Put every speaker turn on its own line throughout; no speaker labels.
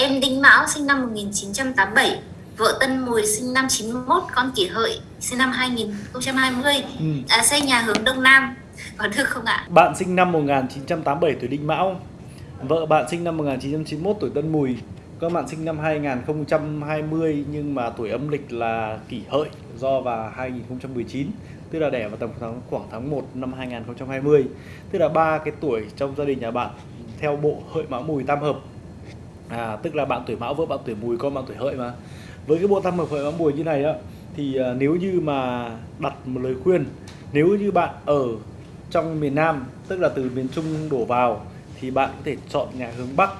em Đinh Mão sinh năm 1987, vợ Tân Mùi sinh năm 91, con Kỷ Hợi sinh năm 2020,
Ừ.
à, xây nhà hướng Đông Nam. Có được không ạ?
Bạn sinh năm 1987 tuổi Đinh Mão. Vợ bạn sinh năm 1991 tuổi Tân Mùi. Các bạn sinh năm 2020 nhưng mà tuổi âm lịch là kỷ hợi do vào 2019 Tức là đẻ vào tầm tháng, khoảng tháng 1 năm 2020 Tức là ba cái tuổi trong gia đình nhà bạn theo bộ hợi mão mùi tam hợp à, Tức là bạn tuổi mão vợ bạn tuổi mùi con bạn tuổi hợi mà. Với cái bộ tam hợp hợi mão mùi như này á Thì à, nếu như mà đặt một lời khuyên Nếu như bạn ở trong miền Nam tức là từ miền Trung đổ vào thì bạn có thể chọn nhà hướng Bắc.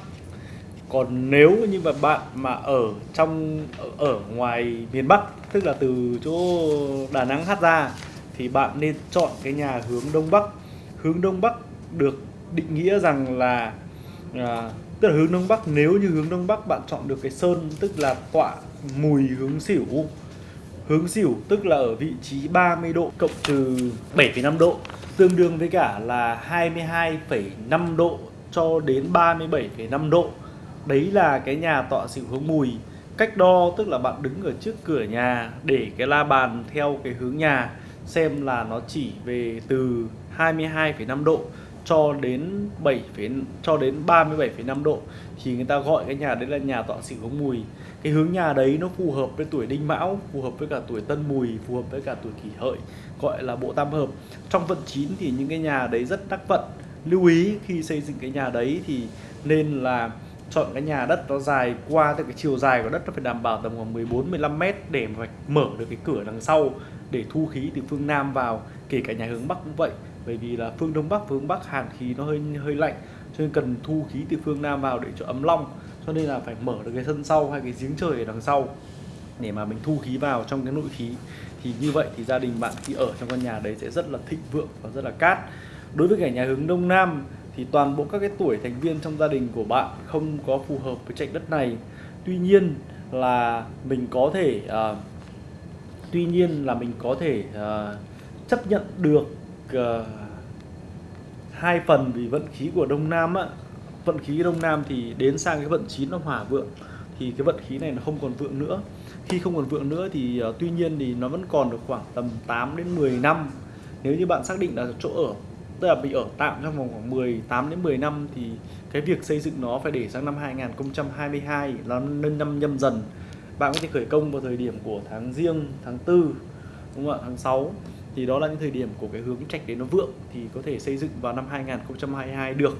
Còn nếu như mà bạn mà ở trong ở, ở ngoài miền Bắc tức là từ chỗ Đà Nẵng hát ra thì bạn nên chọn cái nhà hướng Đông Bắc. Hướng Đông Bắc được định nghĩa rằng là à, tức là hướng Đông Bắc nếu như hướng Đông Bắc bạn chọn được cái sơn tức là tọa mùi hướng xỉu hướng xỉu tức là ở vị trí 30 độ cộng trừ 7,5 độ tương đương với cả là 22,5 độ cho đến 37,5 độ. Đấy là cái nhà tọa xỉu hướng mùi. Cách đo tức là bạn đứng ở trước cửa nhà để cái la bàn theo cái hướng nhà xem là nó chỉ về từ 22,5 độ cho đến 7 cho đến 37,5 độ thì người ta gọi cái nhà đấy là nhà tọa xỉu hướng mùi. Cái hướng nhà đấy nó phù hợp với tuổi đinh mão phù hợp với cả tuổi tân mùi phù hợp với cả tuổi kỷ hợi gọi là bộ tam hợp. Trong vận chín thì những cái nhà đấy rất đắc vận. Lưu ý khi xây dựng cái nhà đấy thì nên là chọn cái nhà đất nó dài qua từ cái chiều dài của đất nó phải đảm bảo tầm khoảng 14 15 mét để mà mở được cái cửa đằng sau để thu khí từ phương Nam vào kể cả nhà hướng Bắc cũng vậy bởi vì là phương Đông Bắc phương Bắc hàn khí nó hơi hơi lạnh cho nên cần thu khí từ phương Nam vào để cho ấm long cho nên là phải mở được cái sân sau hay cái giếng trời ở đằng sau để mà mình thu khí vào trong cái nội khí. Thì như vậy thì gia đình bạn khi ở trong căn nhà đấy sẽ rất là thịnh vượng và rất là cát. Đối với cả nhà hướng đông nam thì toàn bộ các cái tuổi thành viên trong gia đình của bạn không có phù hợp với trạch đất này. Tuy nhiên là mình có thể uh, tuy nhiên là mình có thể uh, chấp nhận được uh, hai phần vì vận khí của đông nam á. Vận khí đông nam thì đến sang cái vận chín nó hỏa vượng thì cái vận khí này nó không còn vượng nữa. Khi không còn vượng nữa thì uh, tuy nhiên thì nó vẫn còn được khoảng tầm 8 đến 10 năm. Nếu như bạn xác định là chỗ ở tức là bị ở tạm trong vòng khoảng 18 đến 10 năm thì cái việc xây dựng nó phải để sang năm 2022 là nâng năm nhâm dần. Bạn có thể khởi công vào thời điểm của tháng riêng tháng 4 đúng không ạ? Tháng 6 thì đó là những thời điểm của cái hướng trạch đấy nó vượng thì có thể xây dựng vào năm 2022 được.